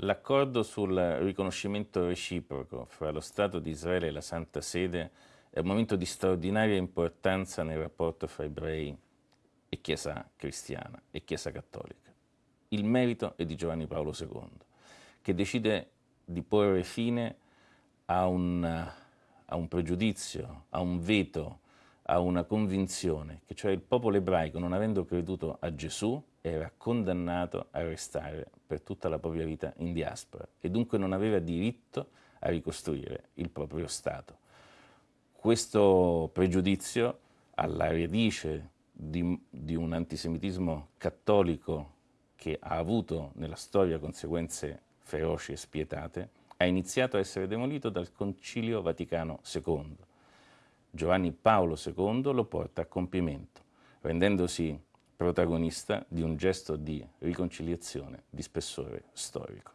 L'accordo sul riconoscimento reciproco fra lo Stato di Israele e la Santa Sede è un momento di straordinaria importanza nel rapporto fra ebrei e Chiesa cristiana e Chiesa cattolica. Il merito è di Giovanni Paolo II, che decide di porre fine a un, a un pregiudizio, a un veto, a una convinzione, che cioè il popolo ebraico, non avendo creduto a Gesù, era condannato a restare per tutta la propria vita in diaspora e dunque non aveva diritto a ricostruire il proprio Stato. Questo pregiudizio alla radice di, di un antisemitismo cattolico che ha avuto nella storia conseguenze feroci e spietate, ha iniziato a essere demolito dal Concilio Vaticano II. Giovanni Paolo II lo porta a compimento, rendendosi protagonista di un gesto di riconciliazione di spessore storico.